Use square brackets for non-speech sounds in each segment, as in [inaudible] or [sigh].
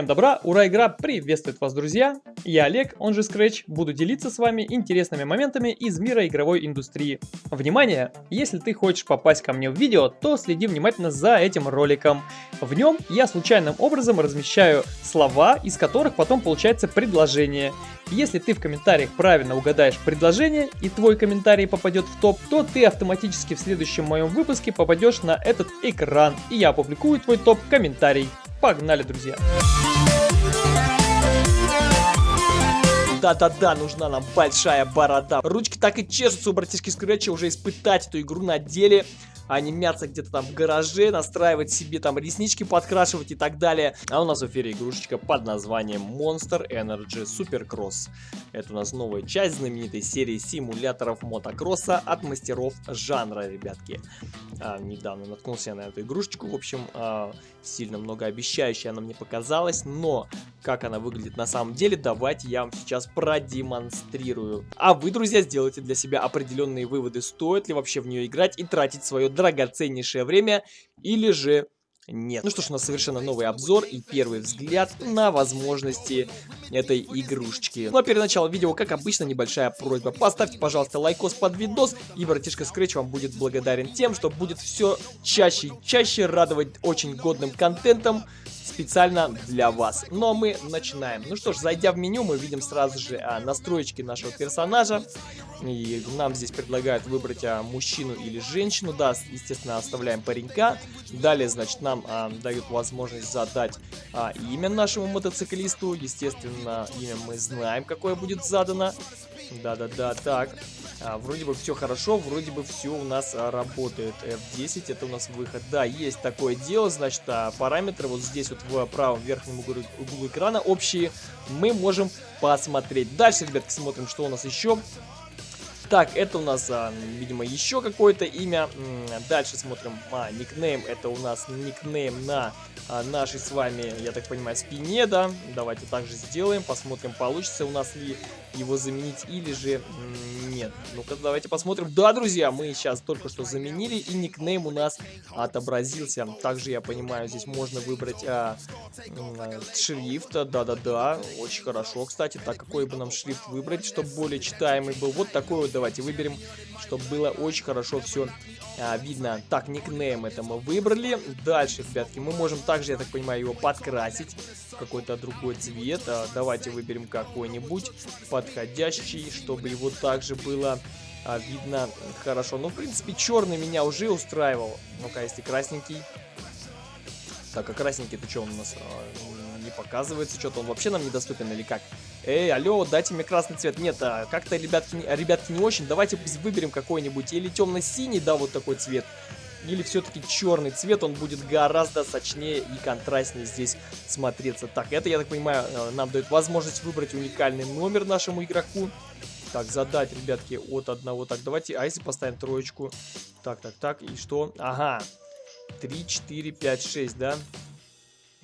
Всем добра, ура, игра приветствует вас, друзья! Я Олег, он же Scratch, буду делиться с вами интересными моментами из мира игровой индустрии. Внимание! Если ты хочешь попасть ко мне в видео, то следи внимательно за этим роликом. В нем я случайным образом размещаю слова, из которых потом получается предложение. Если ты в комментариях правильно угадаешь предложение и твой комментарий попадет в топ, то ты автоматически в следующем моем выпуске попадешь на этот экран, и я опубликую твой топ-комментарий. Погнали, друзья! Да-да-да, нужна нам большая борода. Ручки так и чешутся у братишки Скретча уже испытать эту игру на деле а не мяться где-то там в гараже, настраивать себе там реснички подкрашивать и так далее. А у нас в эфире игрушечка под названием Monster Energy Supercross. Это у нас новая часть знаменитой серии симуляторов мотокросса от мастеров жанра, ребятки. А, недавно наткнулся я на эту игрушечку, в общем, а, сильно многообещающая она мне показалась, но как она выглядит на самом деле, давайте я вам сейчас продемонстрирую. А вы, друзья, сделайте для себя определенные выводы, стоит ли вообще в нее играть и тратить свое драгоценнейшее время, или же нет. Ну что ж, у нас совершенно новый обзор и первый взгляд на возможности этой игрушечки. Ну а перед началом видео, как обычно, небольшая просьба. Поставьте, пожалуйста, лайкос под видос, и братишка Scratch вам будет благодарен тем, что будет все чаще и чаще радовать очень годным контентом специально для вас. Но мы начинаем. Ну что ж, зайдя в меню, мы видим сразу же а, настроечки нашего персонажа. И нам здесь предлагают выбрать а, мужчину или женщину. Да, естественно, оставляем паренька. Далее, значит, нам а, дают возможность задать а, имя нашему мотоциклисту. Естественно, имя мы знаем, какое будет задано. Да-да-да, так. А, вроде бы все хорошо, вроде бы все у нас а, работает. F10 это у нас выход. Да, есть такое дело, значит, а, параметры вот здесь вот в правом верхнем углу, углу экрана общие мы можем посмотреть. Дальше, ребятки, смотрим, что у нас еще. Так, это у нас, а, видимо, еще какое-то имя. Дальше смотрим. А, никнейм. Это у нас никнейм на а, нашей с вами, я так понимаю, спине, да. Давайте также сделаем. Посмотрим, получится у нас ли его заменить или же нет. Ну-ка, давайте посмотрим. Да, друзья, мы сейчас только что заменили, и никнейм у нас отобразился. Также, я понимаю, здесь можно выбрать а, а, шрифт. Да-да-да, очень хорошо, кстати. Так, какой бы нам шрифт выбрать, чтобы более читаемый был? Вот такой вот давайте выберем, чтобы было очень хорошо все а, видно. Так, никнейм это мы выбрали. Дальше, ребятки, мы можем также, я так понимаю, его подкрасить в какой-то другой цвет. А, давайте выберем какой-нибудь подходящий, чтобы его также было а, видно хорошо. Ну, в принципе, черный меня уже устраивал. Ну-ка, если красненький. Так, а красненький это что он у нас? А, не показывается, что-то он вообще нам недоступен или как? Эй, алло, дайте мне красный цвет. Нет, а, как-то, ребятки, ребятки, не очень. Давайте выберем какой-нибудь. Или темно-синий, да, вот такой цвет. Или все-таки черный цвет, он будет гораздо сочнее и контрастнее здесь смотреться. Так, это, я так понимаю, э, нам дает возможность выбрать уникальный номер нашему игроку. Так, задать, ребятки, от одного. Так, давайте, а если поставим троечку? Так, так, так, и что? Ага, 3, 4, 5, 6, да?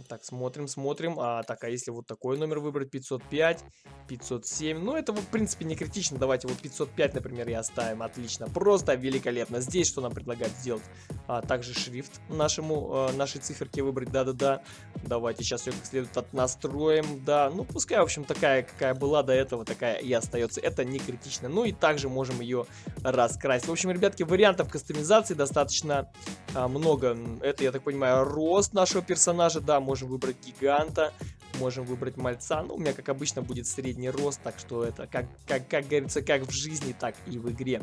Так, смотрим, смотрим. А, так, а если вот такой номер выбрать, 505, 507. Ну, это, в принципе, не критично. Давайте вот 505, например, и оставим. Отлично, просто великолепно. Здесь что нам предлагают сделать? А, также шрифт нашему, э, нашей циферке выбрать. Да-да-да. Давайте сейчас ее как следует отнастроим. Да, ну, пускай, в общем, такая, какая была до этого, такая и остается. Это не критично. Ну, и также можем ее раскрасить. В общем, ребятки, вариантов кастомизации достаточно а, много. Это, я так понимаю, рост нашего персонажа. Да, можем выбрать гиганта, можем выбрать мальца. Ну, у меня, как обычно, будет средний рост, так что это, как, как, как говорится, как в жизни, так и в игре.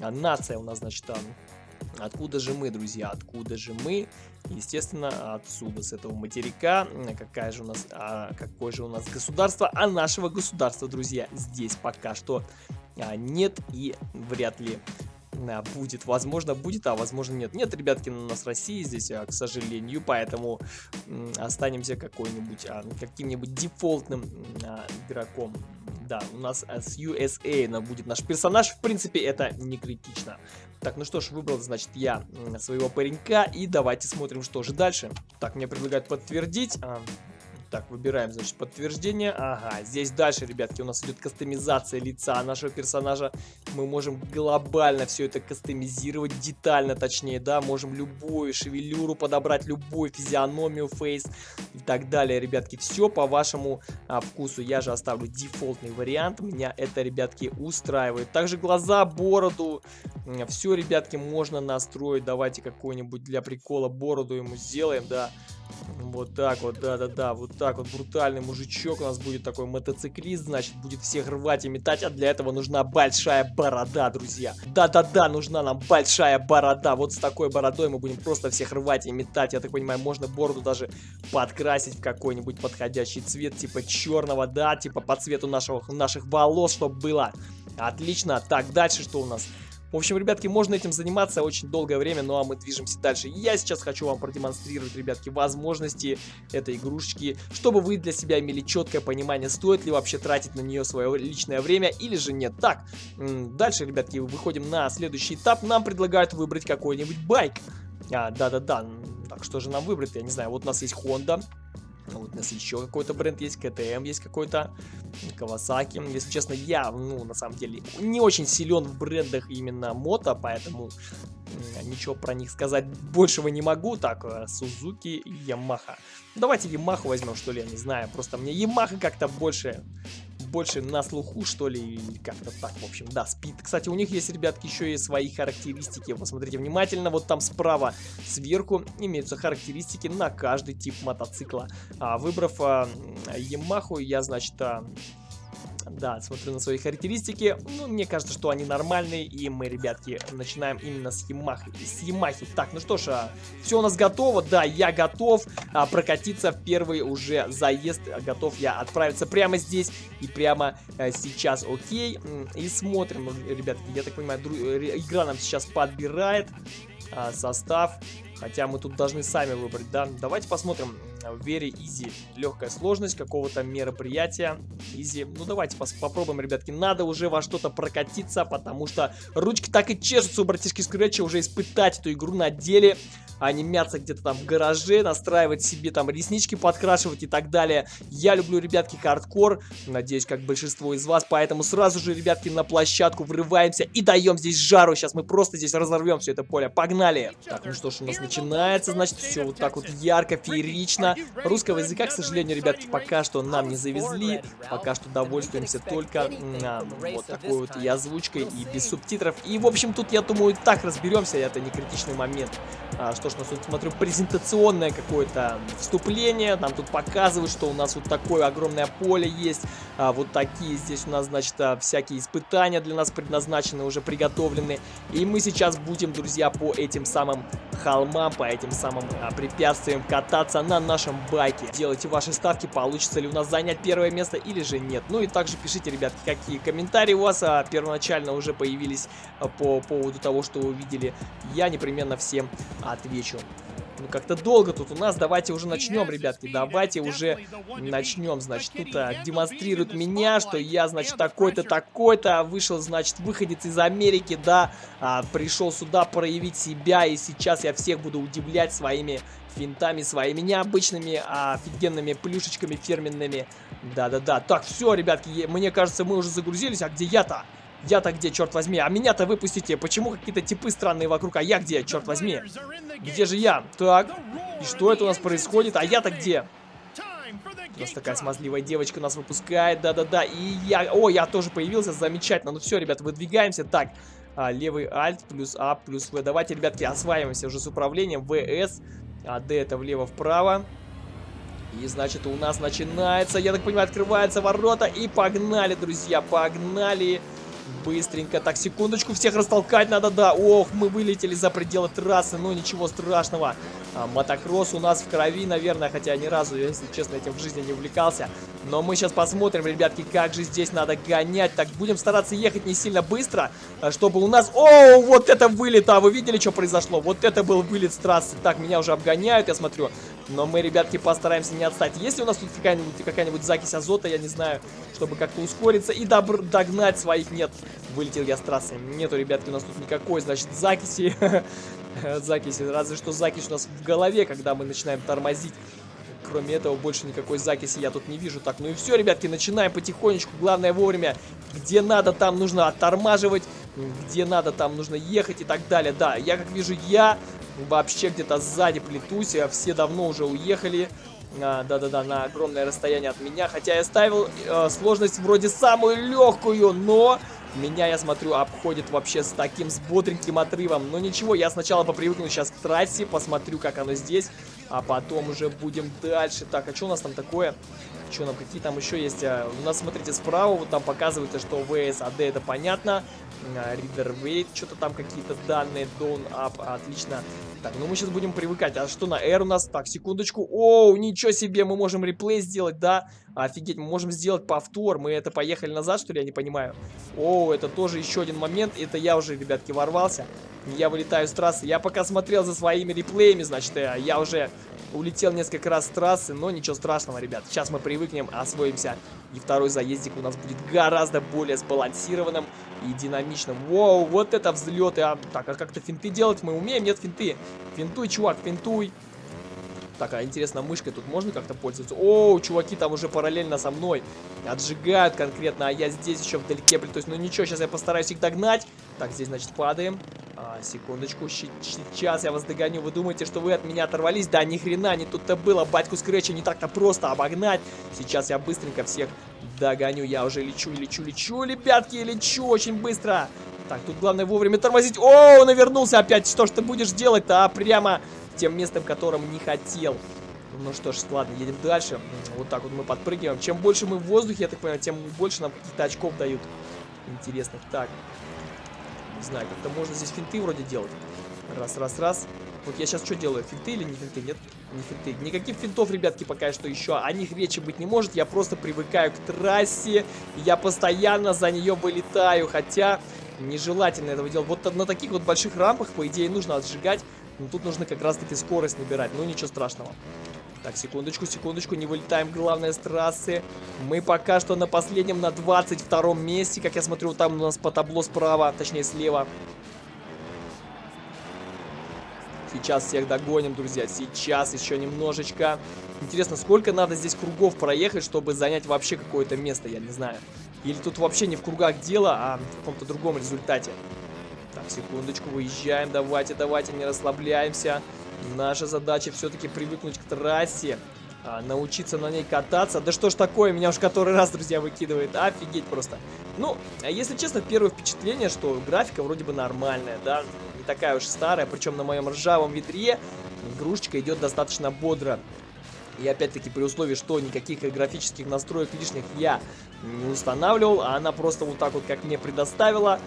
А нация у нас, значит, там... Откуда же мы, друзья? Откуда же мы? Естественно, отсюда, с этого материка. Какая же у нас, а, какое же у нас государство? А нашего государства, друзья, здесь пока что а, нет и вряд ли будет. Возможно, будет, а возможно нет. Нет, ребятки, у нас Россия здесь, а, к сожалению, поэтому останемся какой-нибудь, а, каким-нибудь дефолтным а, игроком. Да, у нас с USA будет наш персонаж, в принципе, это не критично. Так, ну что ж, выбрал, значит, я своего паренька, и давайте смотрим, что же дальше. Так, мне предлагают подтвердить... Так, выбираем, значит, подтверждение. Ага, здесь дальше, ребятки, у нас идет кастомизация лица нашего персонажа. Мы можем глобально все это кастомизировать, детально точнее, да. Можем любую шевелюру подобрать, любую физиономию, фейс и так далее, ребятки. Все по вашему а, вкусу. Я же оставлю дефолтный вариант. Меня это, ребятки, устраивает. Также глаза, бороду. Все, ребятки, можно настроить. Давайте какой-нибудь для прикола бороду ему сделаем, да. Вот так вот, да-да-да, вот так вот брутальный мужичок у нас будет такой мотоциклист, значит, будет всех рвать и метать, а для этого нужна большая борода, друзья. Да-да-да, нужна нам большая борода, вот с такой бородой мы будем просто всех рвать и метать, я так понимаю, можно бороду даже подкрасить в какой-нибудь подходящий цвет, типа черного, да, типа по цвету нашего, наших волос, чтобы было. Отлично, так, дальше что у нас? В общем, ребятки, можно этим заниматься очень долгое время, ну а мы движемся дальше. Я сейчас хочу вам продемонстрировать, ребятки, возможности этой игрушечки, чтобы вы для себя имели четкое понимание, стоит ли вообще тратить на нее свое личное время или же нет. Так, дальше, ребятки, выходим на следующий этап. Нам предлагают выбрать какой-нибудь байк. А, да-да-да, так что же нам выбрать? Я не знаю, вот у нас есть Honda, вот у нас еще какой-то бренд есть, КТМ есть какой-то, Кавасаки. Если честно, я, ну, на самом деле, не очень силен в брендах именно мото, поэтому ничего про них сказать большего не могу. Так, Сузуки и Ямаха. Давайте Ямаху возьмем, что ли, я не знаю. Просто мне Ямаха как-то больше больше на слуху, что ли, как-то так, в общем, да, спид. Кстати, у них есть, ребятки, еще и свои характеристики, посмотрите внимательно, вот там справа, сверху, имеются характеристики на каждый тип мотоцикла. А, выбрав а, Yamaha, я, значит, а, да, смотрю на свои характеристики. Ну, мне кажется, что они нормальные. И мы, ребятки, начинаем именно с Ямахи. С Ямахи. Так, ну что ж, а, все у нас готово. Да, я готов а, прокатиться в первый уже заезд. Готов я отправиться прямо здесь и прямо а, сейчас. Окей. И смотрим, ребятки. Я так понимаю, э, игра нам сейчас подбирает а, состав. Хотя мы тут должны сами выбрать, да? Давайте посмотрим. Very easy. Легкая сложность какого-то мероприятия. Easy. Ну, давайте попробуем, ребятки. Надо уже во что-то прокатиться, потому что ручки так и чешутся у братишки Скретча уже испытать эту игру на деле а не мяться где-то там в гараже, настраивать себе там реснички подкрашивать и так далее. Я люблю, ребятки, хардкор, надеюсь, как большинство из вас, поэтому сразу же, ребятки, на площадку врываемся и даем здесь жару. Сейчас мы просто здесь разорвем все это поле. Погнали! Так, ну что ж, у нас начинается, значит, все вот так вот ярко, феерично. Русского языка, к сожалению, ребятки, пока что нам не завезли, пока что довольствуемся только на вот такой вот и озвучкой, и без субтитров. И, в общем, тут, я думаю, так разберемся, это не критичный момент, а, что что нас тут, смотрю, презентационное какое-то вступление. Нам тут показывают, что у нас вот такое огромное поле есть. А, вот такие здесь у нас, значит, а, всякие испытания для нас предназначены, уже приготовлены. И мы сейчас будем, друзья, по этим самым холмам, по этим самым а, препятствиям кататься на нашем байке. Делайте ваши ставки, получится ли у нас занять первое место или же нет. Ну и также пишите, ребятки, какие комментарии у вас а, первоначально уже появились а, по поводу того, что вы увидели. Я непременно всем отвечу Ну, как-то долго тут у нас. Давайте уже начнем, ребятки. Давайте уже начнем. Значит, тут а, демонстрируют меня, что я, значит, такой-то, такой-то. Вышел, значит, выходец из Америки, да. А, пришел сюда проявить себя. И сейчас я всех буду удивлять своими финтами, своими необычными, а офигенными плюшечками фирменными. Да-да-да. Так, все, ребятки, мне кажется, мы уже загрузились. А где я-то? Я-то где, черт возьми? А меня-то выпустите. Почему какие-то типы странные вокруг? А я где, черт возьми? Где же я? Так. И что это у нас происходит? А я-то где? У нас такая смазливая девочка нас выпускает. Да-да-да. И я... О, я тоже появился. Замечательно. Ну все, ребят, выдвигаемся. Так. А, левый Alt плюс А плюс В. Давайте, ребятки, осваиваемся уже с управлением. ВС. А Д это влево-вправо. И, значит, у нас начинается, я так понимаю, открываются ворота. И погнали, друзья, погнали. Погнали. Быстренько. Так, секундочку, всех растолкать надо, да. Ох, мы вылетели за пределы трассы, но ничего страшного. А, мотокросс у нас в крови, наверное, хотя ни разу, если честно, этим в жизни не увлекался. Но мы сейчас посмотрим, ребятки, как же здесь надо гонять. Так, будем стараться ехать не сильно быстро, а, чтобы у нас... О, вот это вылет, а вы видели, что произошло? Вот это был вылет с трассы. Так, меня уже обгоняют, я смотрю. Но мы, ребятки, постараемся не отстать. Есть ли у нас тут какая-нибудь какая, -нибудь, закись азота, я не знаю, чтобы как-то ускориться и догнать своих? Нет, вылетел я с трассы. Нету, ребятки, у нас тут никакой, значит, закиси. [laughs] [laughs] закиси, разве что закись у нас в голове, когда мы начинаем тормозить. Кроме этого, больше никакой закиси я тут не вижу. Так, ну и все, ребятки, начинаем потихонечку. Главное вовремя. Где надо, там нужно оттормаживать. Где надо, там нужно ехать и так далее. Да, я как вижу, я вообще где-то сзади плетусь. А все давно уже уехали. Да-да-да, на огромное расстояние от меня. Хотя я ставил э, сложность вроде самую легкую, но меня, я смотрю, обходит вообще с таким, с бодреньким отрывом. Но ничего, я сначала попривыкну сейчас к трассе, посмотрю, как оно здесь. А потом уже будем дальше. Так, а что у нас там такое? Что нам, какие там еще есть? А, у нас, смотрите, справа вот там показывается, что VSAD это понятно. А, Reader Weight, что-то там какие-то данные. Down, Up, отлично. Так, ну мы сейчас будем привыкать. А что на R у нас? Так, секундочку. Оу, ничего себе, мы можем реплей сделать, да? Офигеть, мы можем сделать повтор. Мы это поехали назад, что ли? Я не понимаю. Оу, это тоже еще один момент. Это я уже, ребятки, ворвался. Я вылетаю с трассы. Я пока смотрел за своими реплеями, значит, э, я уже улетел несколько раз с трассы, но ничего страшного, ребят. Сейчас мы привыкнем, освоимся, и второй заездик у нас будет гораздо более сбалансированным и динамичным. Воу, вот это взлеты. А, так, а как-то финты делать мы умеем? Нет, финты. Финтуй, чувак, финтуй. Так, а интересно, мышкой тут можно как-то пользоваться? О, чуваки там уже параллельно со мной отжигают конкретно, а я здесь еще вдалеке, то есть, ну ничего, сейчас я постараюсь их догнать. Так, здесь, значит, падаем. А, секундочку, сейчас я вас догоню. Вы думаете, что вы от меня оторвались? Да, ни хрена, не тут-то было. Батьку Скретча не так-то просто обогнать. Сейчас я быстренько всех догоню. Я уже лечу, лечу, лечу, ребятки, лечу очень быстро. Так, тут главное вовремя тормозить. О, навернулся опять. Что ж ты будешь делать-то, а? Прямо тем местом, которым не хотел. Ну что ж, ладно, едем дальше. Вот так вот мы подпрыгиваем. Чем больше мы в воздухе, я так понимаю, тем больше нам каких-то очков дают. Интересных. Так, не знаю, как-то можно здесь финты вроде делать. Раз, раз, раз. Вот я сейчас что делаю? Финты или не финты? Нет, не финты. Никаких финтов, ребятки, пока что еще о них речи быть не может. Я просто привыкаю к трассе. Я постоянно за нее вылетаю. Хотя нежелательно этого делать. Вот на таких вот больших рампах, по идее, нужно отжигать. Но тут нужно как раз-таки скорость набирать. Ну, ничего страшного. Так, секундочку, секундочку, не вылетаем, главное, с трассы. Мы пока что на последнем, на 22 месте. Как я смотрю, там у нас по табло справа, точнее слева. Сейчас всех догоним, друзья. Сейчас еще немножечко. Интересно, сколько надо здесь кругов проехать, чтобы занять вообще какое-то место, я не знаю. Или тут вообще не в кругах дело, а в каком-то другом результате. Так, секундочку, выезжаем. Давайте, давайте, не расслабляемся. Наша задача все-таки привыкнуть к трассе, а, научиться на ней кататься. Да что ж такое, меня уж который раз, друзья, выкидывает. Офигеть просто. Ну, а если честно, первое впечатление, что графика вроде бы нормальная, да, не такая уж старая, причем на моем ржавом ветре игрушечка идет достаточно бодро. И опять-таки при условии, что никаких графических настроек лишних я не устанавливал, а она просто вот так вот, как мне предоставила,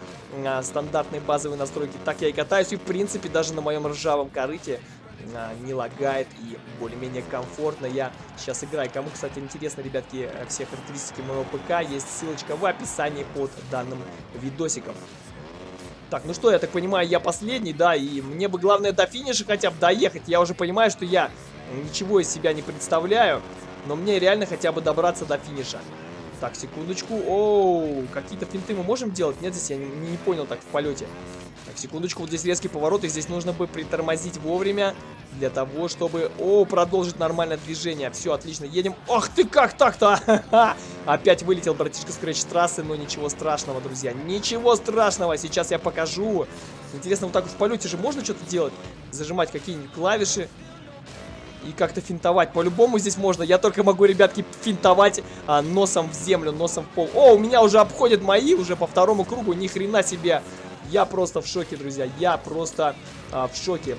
а, стандартные базовые настройки, так я и катаюсь. И в принципе даже на моем ржавом корыте а, не лагает и более-менее комфортно я сейчас играю. Кому, кстати, интересно, ребятки, все характеристики моего ПК, есть ссылочка в описании под данным видосиком. Так, ну что, я так понимаю, я последний, да, и мне бы главное до финиша хотя бы доехать. Я уже понимаю, что я ничего из себя не представляю, но мне реально хотя бы добраться до финиша. Так, секундочку. Оу, какие-то финты мы можем делать? Нет, здесь я не, не понял так в полете. Так, секундочку, вот здесь резкий поворот, и здесь нужно бы притормозить вовремя для того, чтобы... О, продолжить нормальное движение. Все, отлично, едем. Ах ты, как так-то? [laughs] Опять вылетел братишка Скретч с трассы, но ничего страшного, друзья. Ничего страшного, сейчас я покажу. Интересно, вот так вот в полете же можно что-то делать? Зажимать какие-нибудь клавиши и как-то финтовать. По-любому здесь можно. Я только могу, ребятки, финтовать а, носом в землю, носом в пол. О, у меня уже обходят мои уже по второму кругу. Ни хрена себе. Я просто в шоке, друзья. Я просто а, в шоке.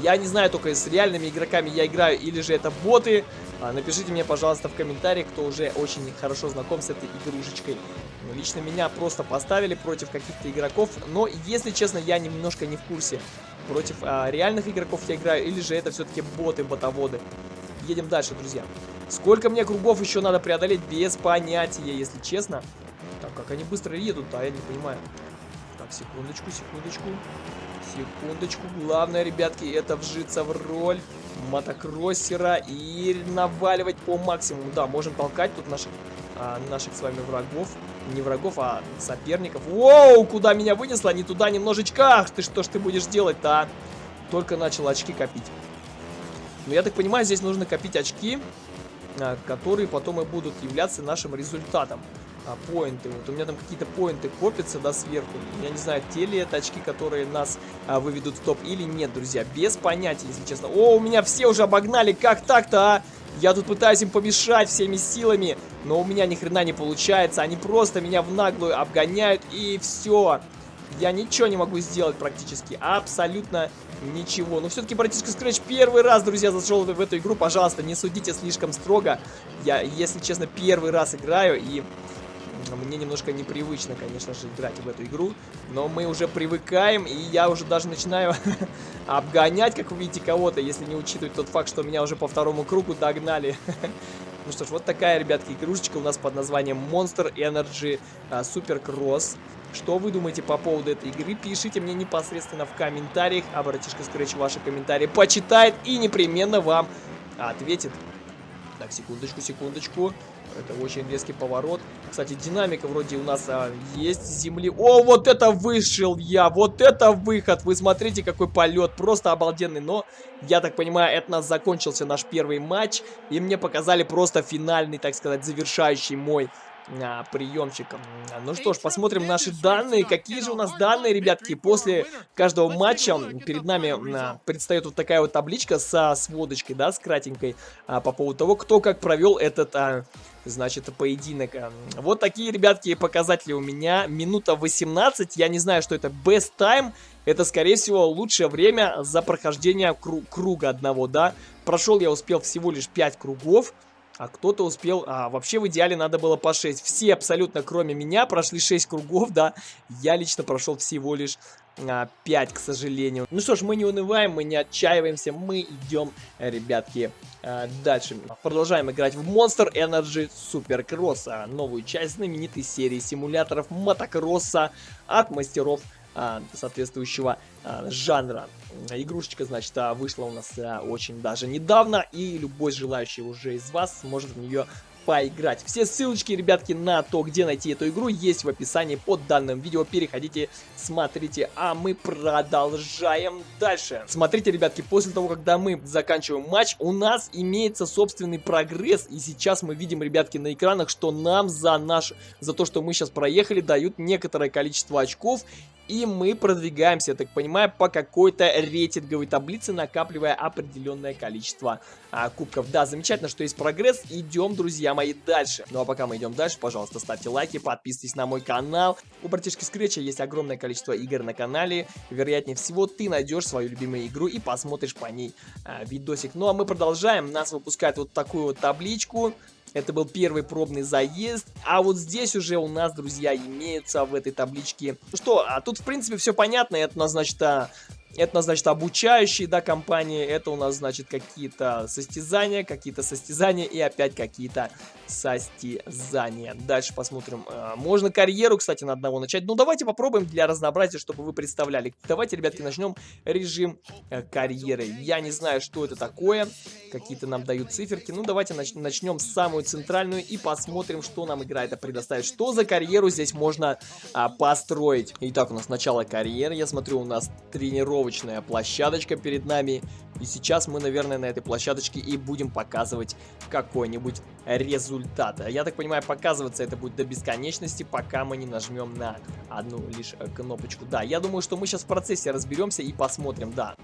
Я не знаю только с реальными игроками я играю или же это боты. А, напишите мне, пожалуйста, в комментариях, кто уже очень хорошо знаком с этой игрушечкой. Лично меня просто поставили против каких-то игроков, но, если честно, я немножко не в курсе. Против а, реальных игроков я играю или же это все-таки боты-ботоводы. Едем дальше, друзья. Сколько мне кругов еще надо преодолеть, без понятия, если честно. Так, как они быстро едут, а я не понимаю. Так, секундочку, секундочку. Секундочку. Главное, ребятки, это вжиться в роль мотокроссера и наваливать по максимуму. Да, можем толкать тут наших, а, наших с вами врагов. Не врагов, а соперников. Воу, куда меня вынесло? Не туда немножечко. Ах ты, что ж ты будешь делать-то, а? Только начал очки копить. Но я так понимаю, здесь нужно копить очки, а, которые потом и будут являться нашим результатом. А, поинты. Вот у меня там какие-то поинты копятся, да, сверху. Я не знаю, те ли это очки, которые нас а, выведут в топ или нет, друзья. Без понятия, если честно. О, у меня все уже обогнали. Как так-то, а? Я тут пытаюсь им помешать всеми силами, но у меня ни хрена не получается. Они просто меня в наглую обгоняют, и все. Я ничего не могу сделать практически. Абсолютно ничего. Но все-таки братишка Scratch первый раз, друзья, зашел в эту игру. Пожалуйста, не судите слишком строго. Я, если честно, первый раз играю, и мне немножко непривычно, конечно же, играть в эту игру. Но мы уже привыкаем, и я уже даже начинаю [laughs] обгонять, как вы видите, кого-то, если не учитывать тот факт, что меня уже по второму кругу догнали. [laughs] Ну что ж, вот такая, ребятки, игрушечка у нас под названием Monster Energy uh, Super Cross. Что вы думаете по поводу этой игры? Пишите мне непосредственно в комментариях, а братишка Scratch ваши комментарии почитает и непременно вам ответит. Так, секундочку, секундочку. Это очень резкий поворот. Кстати, динамика вроде у нас а, есть земли. О, вот это вышел я! Вот это выход! Вы смотрите, какой полет! Просто обалденный. Но, я так понимаю, это у нас закончился наш первый матч. И мне показали просто финальный, так сказать, завершающий мой а, приемчиком. Ну что ж, посмотрим наши данные. Какие же у нас данные, ребятки? После каждого матча перед нами а, предстает вот такая вот табличка со сводочкой, да, с кратенькой, а, по поводу того, кто как провел этот, а, значит, поединок. Вот такие, ребятки, показатели у меня. Минута 18. Я не знаю, что это best time. Это, скорее всего, лучшее время за прохождение кру круга одного, да. Прошел я успел всего лишь 5 кругов а кто-то успел... А, вообще в идеале надо было по 6. Все абсолютно, кроме меня, прошли 6 кругов, да. Я лично прошел всего лишь а, 5, к сожалению. Ну что ж, мы не унываем, мы не отчаиваемся, мы идем, ребятки, а, дальше. Продолжаем играть в Monster Energy Supercross, а, новую часть знаменитой серии симуляторов мотокросса от мастеров соответствующего а, жанра. Игрушечка, значит, а, вышла у нас а, очень даже недавно, и любой желающий уже из вас сможет в нее поиграть. Все ссылочки, ребятки, на то, где найти эту игру, есть в описании под данным видео. Переходите, смотрите, а мы продолжаем дальше. Смотрите, ребятки, после того, когда мы заканчиваем матч, у нас имеется собственный прогресс. И сейчас мы видим, ребятки, на экранах, что нам за наш, за то, что мы сейчас проехали, дают некоторое количество очков. И мы продвигаемся, я так понимаю, по какой-то рейтинговой таблице, накапливая определенное количество а, кубков. Да, замечательно, что есть прогресс. Идем, друзья мои, дальше. Ну а пока мы идем дальше, пожалуйста, ставьте лайки, подписывайтесь на мой канал. У братишки Скретча есть огромное количество игр на канале. Вероятнее всего, ты найдешь свою любимую игру и посмотришь по ней а, видосик. Ну а мы продолжаем. Нас выпускают вот такую вот табличку. Это был первый пробный заезд. А вот здесь уже у нас, друзья, имеется в этой табличке... Ну что, а тут, в принципе, все понятно. Это у нас, значит, а, это у нас, значит, обучающие, да, компании. Это у нас, значит, какие-то состязания, какие-то состязания и опять какие-то состязания. Дальше посмотрим. А, можно карьеру, кстати, на одного начать. Ну, давайте попробуем для разнообразия, чтобы вы представляли. Давайте, ребятки, начнем режим э, карьеры. Я не знаю, что это такое. Какие-то нам дают циферки. Ну, давайте нач начнем с самую центральную и посмотрим, что нам игра это предоставит. Что за карьеру здесь можно а, построить. Итак, у нас начало карьеры. Я смотрю, у нас тренировка тренировочная площадочка перед нами. И сейчас мы, наверное, на этой площадочке и будем показывать какой-нибудь результат. Я так понимаю, показываться это будет до бесконечности, пока мы не нажмем на одну лишь кнопочку. Да, я думаю, что мы сейчас в процессе разберемся и посмотрим, да.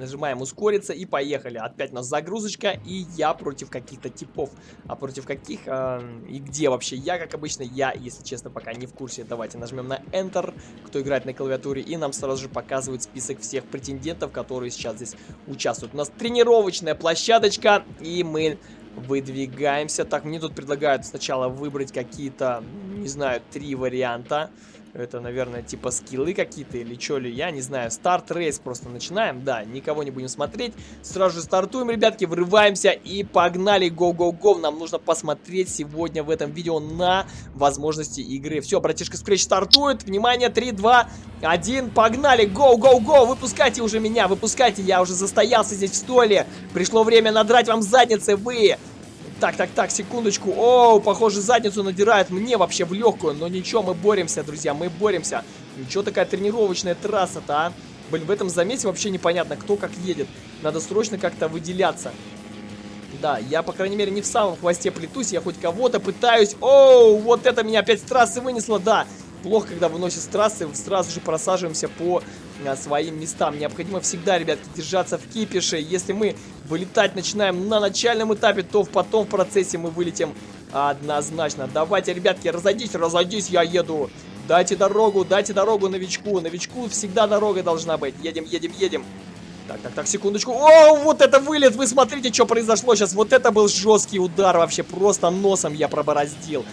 Нажимаем ускориться и поехали. Опять у нас загрузочка и я против каких-то типов. А против каких э, и где вообще я, как обычно, я, если честно, пока не в курсе. Давайте нажмем на Enter, кто играет на клавиатуре, и нам сразу же показывают список всех претендентов, которые сейчас здесь участвуют. У нас тренировочная площадочка, и мы выдвигаемся. Так, мне тут предлагают сначала выбрать какие-то, не знаю, три варианта. Это, наверное, типа скиллы какие-то или что ли, я не знаю. Старт рейс просто начинаем, да, никого не будем смотреть. Сразу же стартуем, ребятки, врываемся и погнали, го-го-го. Нам нужно посмотреть сегодня в этом видео на возможности игры. Все, братишка Scratch стартует, внимание, 3, 2, 1, погнали, го-го-го. Выпускайте уже меня, выпускайте, я уже застоялся здесь в столе. Пришло время надрать вам задницы, вы... Так, так, так, секундочку. О, похоже, задницу надирает мне вообще в легкую. Но ничего, мы боремся, друзья, мы боремся. Ничего такая тренировочная трасса-то, а? Блин, в этом замесе вообще непонятно, кто как едет. Надо срочно как-то выделяться. Да, я, по крайней мере, не в самом хвосте плетусь, я хоть кого-то пытаюсь. Оу, вот это меня опять с трассы вынесло, да. Плохо, когда выносит с трассы, сразу же просаживаемся по а, своим местам. Необходимо всегда, ребятки, держаться в кипише. Если мы вылетать начинаем на начальном этапе, то потом в процессе мы вылетим однозначно. Давайте, ребятки, разойдись, разойдись, я еду. Дайте дорогу, дайте дорогу новичку. Новичку всегда дорога должна быть. Едем, едем, едем. Так, так, так, секундочку. О, вот это вылет! Вы смотрите, что произошло сейчас. Вот это был жесткий удар вообще. Просто носом я пробороздил.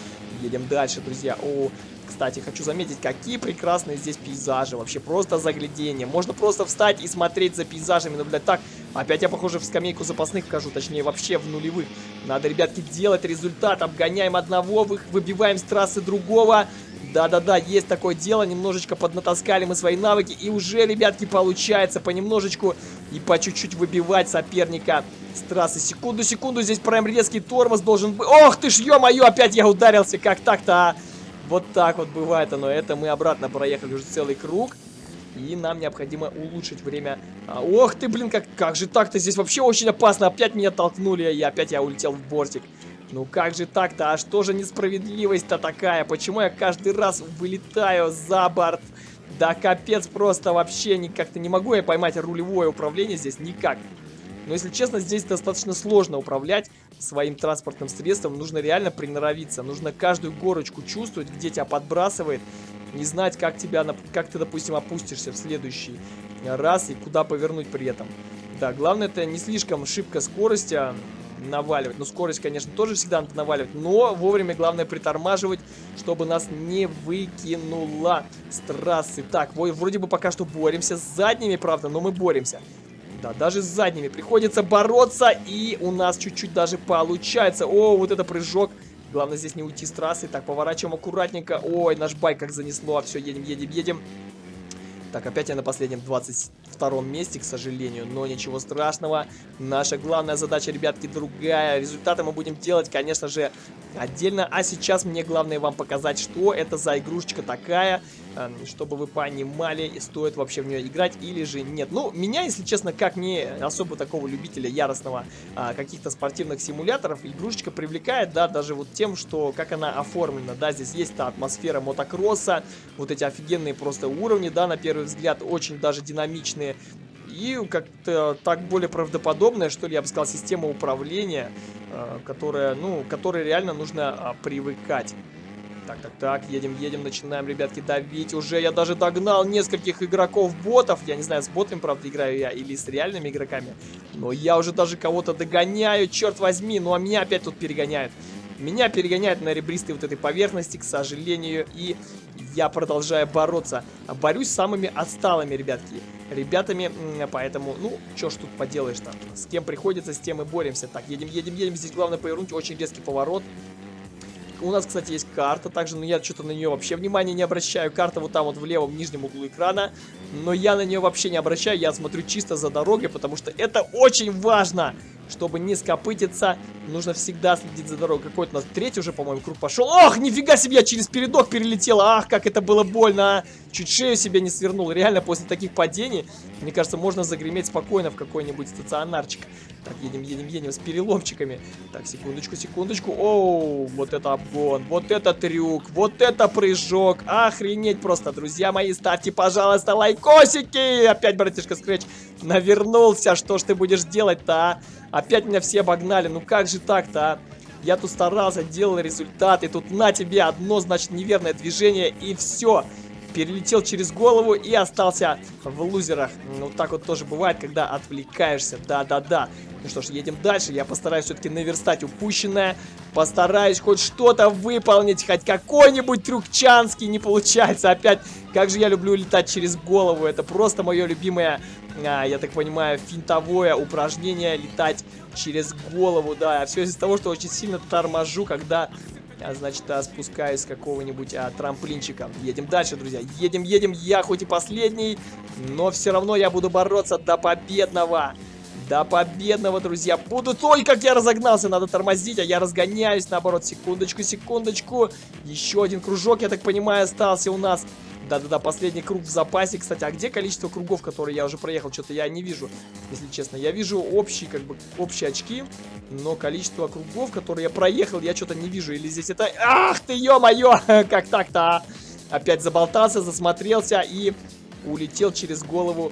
Едем дальше, друзья. О, кстати, хочу заметить, какие прекрасные здесь пейзажи. Вообще просто заглядение. Можно просто встать и смотреть за пейзажами, наблюдать. Так, опять я, похоже, в скамейку запасных вхожу. Точнее, вообще в нулевых. Надо, ребятки, делать результат. Обгоняем одного, выбиваем с трассы другого. Да-да-да, есть такое дело, немножечко поднатаскали мы свои навыки, и уже, ребятки, получается понемножечку и по чуть-чуть выбивать соперника с трассы. Секунду, секунду, здесь прям резкий тормоз должен быть. Ох ты ж, ё-моё, опять я ударился, как так-то, а? Вот так вот бывает оно, это мы обратно проехали уже целый круг. И нам необходимо улучшить время. А, ох ты, блин, как, как же так-то? Здесь вообще очень опасно. Опять меня толкнули, и опять я улетел в бортик. Ну как же так-то? А что же несправедливость-то такая? Почему я каждый раз вылетаю за борт? Да капец просто вообще как-то не могу я поймать рулевое управление здесь никак. Но если честно, здесь достаточно сложно управлять своим транспортным средством. Нужно реально приноровиться. Нужно каждую горочку чувствовать, где тебя подбрасывает. Не знать, как, тебя, как ты, допустим, опустишься в следующий раз и куда повернуть при этом. Да, главное это не слишком шибко скорости, а наваливать. Ну, скорость, конечно, тоже всегда надо наваливать, но вовремя главное притормаживать, чтобы нас не выкинуло с трассы. Так, вроде бы пока что боремся с задними, правда, но мы боремся. Да, даже с задними приходится бороться, и у нас чуть-чуть даже получается. О, вот это прыжок. Главное здесь не уйти с трассы. Так, поворачиваем аккуратненько. Ой, наш байк как занесло. Все, едем, едем, едем. Так, опять я на последнем 22 месте, к сожалению, но ничего страшного. Наша главная задача, ребятки, другая. Результаты мы будем делать, конечно же, отдельно. А сейчас мне главное вам показать, что это за игрушечка такая, чтобы вы понимали, стоит вообще в нее играть или же нет. Ну, меня, если честно, как не особо такого любителя яростного а, каких-то спортивных симуляторов, игрушечка привлекает, да, даже вот тем, что как она оформлена, да, здесь есть та атмосфера мотокросса, вот эти офигенные просто уровни, да, на первый взгляд, очень даже динамичные, и как-то так более правдоподобная, что ли, я бы сказал, система управления, э, которая, ну, которой реально нужно а, привыкать. Так, так, так, едем, едем, начинаем, ребятки, давить уже. Я даже догнал нескольких игроков-ботов. Я не знаю, с ботами, правда, играю я или с реальными игроками. Но я уже даже кого-то догоняю, черт возьми. Ну, а меня опять тут перегоняют. Меня перегоняют на ребристой вот этой поверхности, к сожалению, и я продолжаю бороться. Борюсь с самыми отсталыми, ребятки. Ребятами, поэтому, ну, что ж тут поделаешь-то. С кем приходится, с тем и боремся. Так, едем, едем, едем. Здесь главное повернуть. Очень резкий поворот. У нас, кстати, есть карта также, но я что-то на нее вообще внимания не обращаю. Карта вот там вот в левом нижнем углу экрана. Но я на нее вообще не обращаю. Я смотрю чисто за дорогой, потому что это очень важно. Чтобы не скопытиться, нужно всегда следить за дорогой. Какой-то у нас третий уже, по-моему, круг пошел. Ох, нифига себе, я через передок перелетел. Ах, как это было больно, а. Чуть шею себе не свернул. Реально, после таких падений, мне кажется, можно загреметь спокойно в какой-нибудь стационарчик. Так, едем, едем, едем с переломчиками. Так, секундочку, секундочку. Оу, вот это обгон, вот это трюк, вот это прыжок. Охренеть просто, друзья мои. Ставьте, пожалуйста, лайкосики. Опять, братишка Скретч, навернулся. Что ж ты будешь делать-то, а? Опять меня все обогнали. Ну как же так-то, а? Я тут старался, делал результаты. Тут на тебе одно, значит, неверное движение. И все. Перелетел через голову и остался в лузерах. Ну, так вот тоже бывает, когда отвлекаешься. Да-да-да. Ну что ж, едем дальше. Я постараюсь все-таки наверстать упущенное. Постараюсь хоть что-то выполнить. Хоть какой-нибудь трюкчанский не получается. Опять, как же я люблю летать через голову. Это просто мое любимое а, я так понимаю, финтовое упражнение летать через голову, да. Все из-за того, что очень сильно торможу, когда, значит, а, спускаюсь с какого-нибудь а, трамплинчика. Едем дальше, друзья. Едем, едем. Я хоть и последний, но все равно я буду бороться до победного. До победного, друзья. Буду... Ой, как я разогнался. Надо тормозить, а я разгоняюсь. Наоборот, секундочку, секундочку. Еще один кружок, я так понимаю, остался у нас. Да-да-да, последний круг в запасе. Кстати, а где количество кругов, которые я уже проехал? Что-то я не вижу, если честно. Я вижу общие, как бы, общие очки, но количество кругов, которые я проехал, я что-то не вижу. Или здесь это... Ах ты, ё-моё! [laughs] Как так-то, а? Опять заболтался, засмотрелся и улетел через голову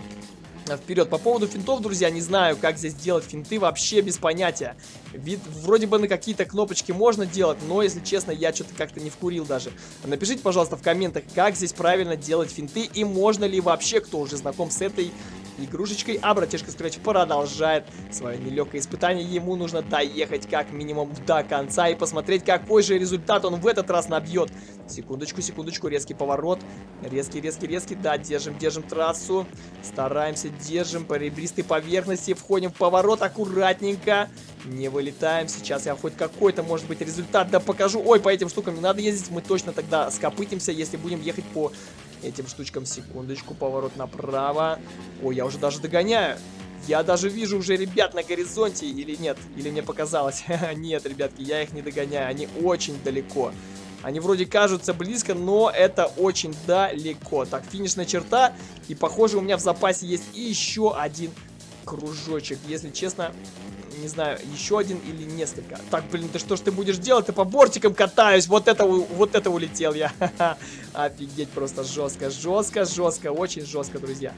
вперед. По поводу финтов, друзья, не знаю, как здесь делать финты, вообще без понятия. Вид, вроде бы на какие-то кнопочки можно делать, но, если честно, я что-то как-то не вкурил даже. Напишите, пожалуйста, в комментах, как здесь правильно делать финты и можно ли вообще, кто уже знаком с этой игрушечкой. А братишка Scratch продолжает свое нелегкое испытание. Ему нужно доехать как минимум до конца и посмотреть, какой же результат он в этот раз набьет. Секундочку, секундочку, резкий поворот. Резкий, резкий, резкий. Да, держим, держим трассу. Стараемся, держим по ребристой поверхности. Входим в поворот аккуратненько. Не вылетаем. Сейчас я хоть какой-то, может быть, результат да покажу. Ой, по этим штукам не надо ездить. Мы точно тогда скопытимся, если будем ехать по этим штучкам. Секундочку, поворот направо. Ой, я уже даже догоняю. Я даже вижу уже ребят на горизонте, или нет, или мне показалось. [laughs] нет, ребятки, я их не догоняю, они очень далеко. Они вроде кажутся близко, но это очень далеко. Так, финишная черта, и похоже у меня в запасе есть еще один кружочек. Если честно, не знаю, еще один или несколько. Так, блин, ты что ж ты будешь делать? Ты по бортикам катаюсь. Вот это, вот это улетел я. [laughs] Офигеть, просто жестко, жестко, жестко, очень жестко, друзья.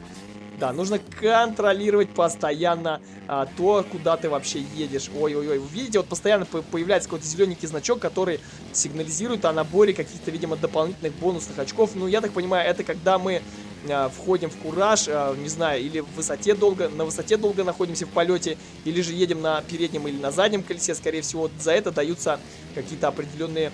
Да, нужно контролировать постоянно а, то, куда ты вообще едешь. Ой-ой-ой, видите, вот постоянно появляется какой-то зелененький значок, который сигнализирует о наборе каких-то, видимо, дополнительных бонусных очков. Ну, я так понимаю, это когда мы а, входим в кураж, а, не знаю, или в высоте долго, на высоте долго находимся в полете, или же едем на переднем или на заднем колесе, скорее всего, за это даются какие-то определенные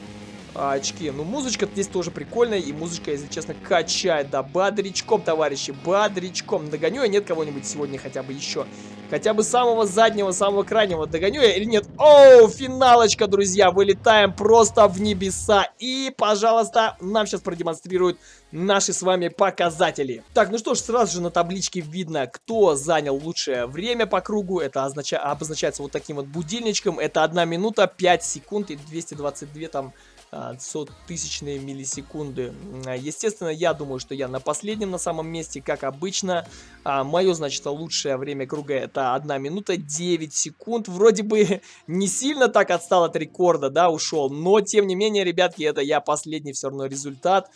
а, очки. Ну, музычка здесь тоже прикольная, и музычка, если честно, качает, да, бодрячком, товарищи, бодрячком. Догоню я нет кого-нибудь сегодня хотя бы еще? Хотя бы самого заднего, самого крайнего догоню я или нет? Оу, финалочка, друзья, вылетаем просто в небеса. И, пожалуйста, нам сейчас продемонстрируют наши с вами показатели. Так, ну что ж, сразу же на табличке видно, кто занял лучшее время по кругу. Это означа... обозначается вот таким вот будильничком. Это 1 минута, 5 секунд и 222 там сотысячные миллисекунды. Естественно, я думаю, что я на последнем на самом месте, как обычно. А, мое, значит, лучшее время круга это 1 минута 9 секунд. Вроде бы [laughs] не сильно так отстал от рекорда, да, ушел. Но, тем не менее, ребятки, это я последний все равно результат.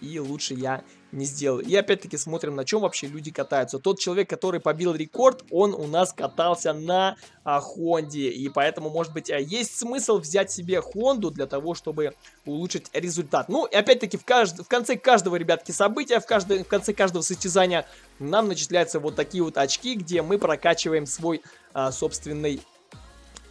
И лучше я не сделал. И опять-таки смотрим, на чем вообще люди катаются. Тот человек, который побил рекорд, он у нас катался на а, Хонде. И поэтому, может быть, а, есть смысл взять себе Хонду для того, чтобы улучшить результат. Ну, и опять-таки, в, кажд... в конце каждого, ребятки, события, в, кажд... в конце каждого состязания нам начисляются вот такие вот очки, где мы прокачиваем свой а, собственный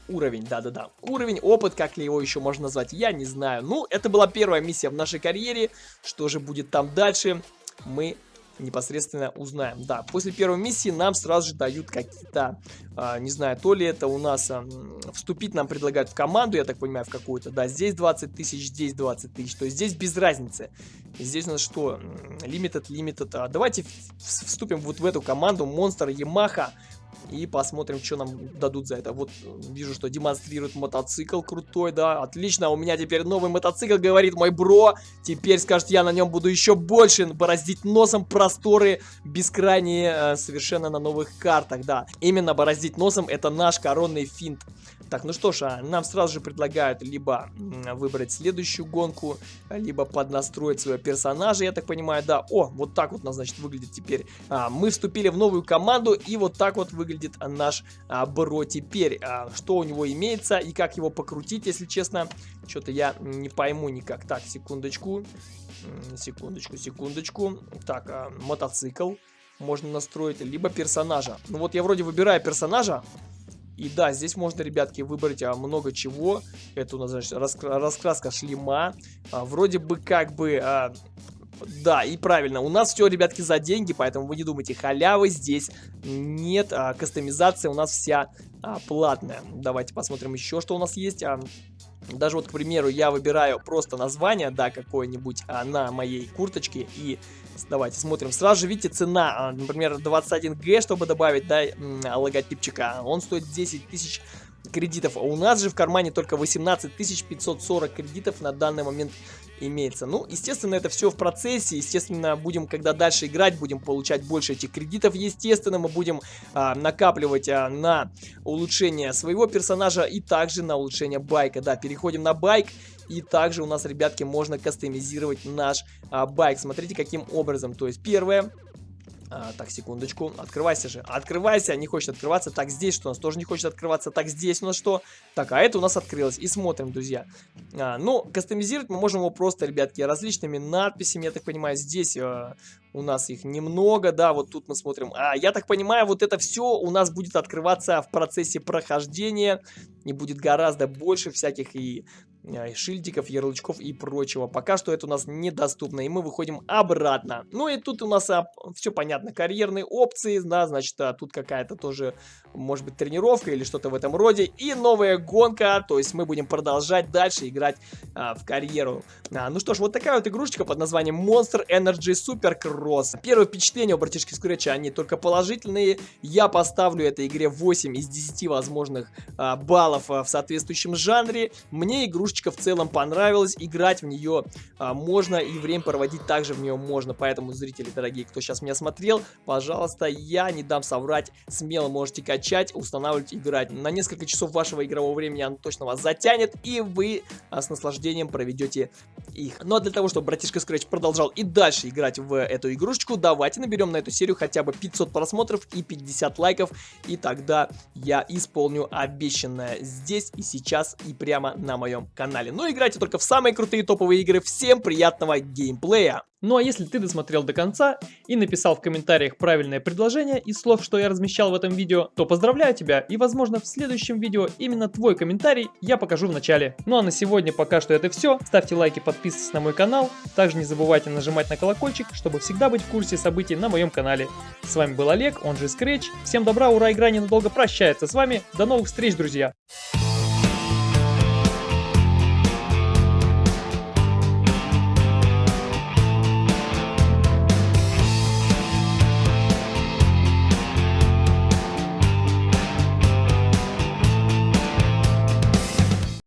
уровень, да-да-да. Уровень, опыт, как ли его еще можно назвать, я не знаю. Ну, это была первая миссия в нашей карьере. Что же будет там дальше, мы непосредственно узнаем. Да, после первой миссии нам сразу же дают какие-то, а, не знаю, то ли это у нас а, вступить нам предлагают в команду, я так понимаю, в какую-то. Да, здесь 20 тысяч, здесь 20 тысяч. То есть здесь без разницы. Здесь у нас что? Limited, limited. А, давайте вступим вот в эту команду Monster Yamaha. И посмотрим, что нам дадут за это. Вот вижу, что демонстрирует мотоцикл крутой, да. Отлично, у меня теперь новый мотоцикл, говорит мой бро. Теперь, скажет, я на нем буду еще больше бороздить носом просторы бескрайние э, совершенно на новых картах, да. Именно бороздить носом это наш коронный финт. Так, ну что ж, а нам сразу же предлагают либо выбрать следующую гонку, либо поднастроить своего персонажа, я так понимаю, да. О, вот так вот у нас, значит, выглядит теперь. А, мы вступили в новую команду, и вот так вот выглядит наш а, Бро теперь. А, что у него имеется и как его покрутить, если честно, что-то я не пойму никак. Так, секундочку, секундочку, секундочку. Так, а, мотоцикл можно настроить, либо персонажа. Ну вот я вроде выбираю персонажа, и да, здесь можно, ребятки, выбрать а, много чего. Это у нас, значит, раскра раскраска шлема. А, вроде бы как бы... А, да, и правильно, у нас все, ребятки, за деньги, поэтому вы не думайте, халявы здесь нет, а, кастомизация у нас вся а, платная. Давайте посмотрим еще, что у нас есть. А, даже вот, к примеру, я выбираю просто название, да, какое-нибудь а, на моей курточке и Давайте смотрим. Сразу же видите цена, а, например, 21G, чтобы добавить, да, логотипчика. Он стоит 10 тысяч кредитов. А у нас же в кармане только 18 540 кредитов на данный момент имеется. Ну, естественно, это все в процессе, естественно, будем, когда дальше играть, будем получать больше этих кредитов, естественно, мы будем а, накапливать а, на улучшение своего персонажа и также на улучшение байка. Да, переходим на байк. И также у нас, ребятки, можно кастомизировать наш а, байк. Смотрите, каким образом. То есть, первое, а, так, секундочку. Открывайся же. Открывайся, не хочет открываться. Так, здесь что у нас тоже не хочет открываться. Так, здесь у нас что? Так, а это у нас открылось. И смотрим, друзья. А, ну, кастомизировать мы можем его просто, ребятки, различными надписями. Я так понимаю, здесь а, у нас их немного, да, вот тут мы смотрим. А, я так понимаю, вот это все у нас будет открываться в процессе прохождения. И будет гораздо больше всяких и шильдиков, ярлычков и прочего. Пока что это у нас недоступно, и мы выходим обратно. Ну и тут у нас а, все понятно, карьерные опции, да, значит, а, тут какая-то тоже, может быть, тренировка или что-то в этом роде. И новая гонка, то есть мы будем продолжать дальше играть а, в карьеру. А, ну что ж, вот такая вот игрушечка под названием Monster Energy Supercross. Первое впечатление у братишки Скретча, они только положительные. Я поставлю этой игре 8 из 10 возможных а, баллов а, в соответствующем жанре. Мне игрушечка игрушечка в целом понравилась, играть в нее а, можно и время проводить также в нее можно, поэтому, зрители дорогие, кто сейчас меня смотрел, пожалуйста, я не дам соврать, смело можете качать, устанавливать, играть. На несколько часов вашего игрового времени оно точно вас затянет, и вы а, с наслаждением проведете их. Ну а для того, чтобы братишка Scratch продолжал и дальше играть в эту игрушечку, давайте наберем на эту серию хотя бы 500 просмотров и 50 лайков, и тогда я исполню обещанное здесь и сейчас и прямо на моем канале. Но играйте только в самые крутые топовые игры. Всем приятного геймплея! Ну а если ты досмотрел до конца и написал в комментариях правильное предложение из слов, что я размещал в этом видео, то поздравляю тебя и возможно в следующем видео именно твой комментарий я покажу в начале. Ну а на сегодня пока что это все. Ставьте лайки, подписывайтесь на мой канал. Также не забывайте нажимать на колокольчик, чтобы всегда быть в курсе событий на моем канале. С вами был Олег, он же Scratch. Всем добра, ура, игра ненадолго прощается с вами. До новых встреч, друзья!